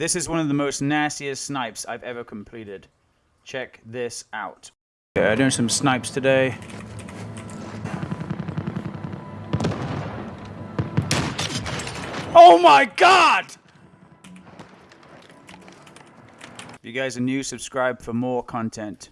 This is one of the most nastiest snipes I've ever completed. Check this out. Okay, I'm doing some snipes today. Oh my god! If you guys are new, subscribe for more content.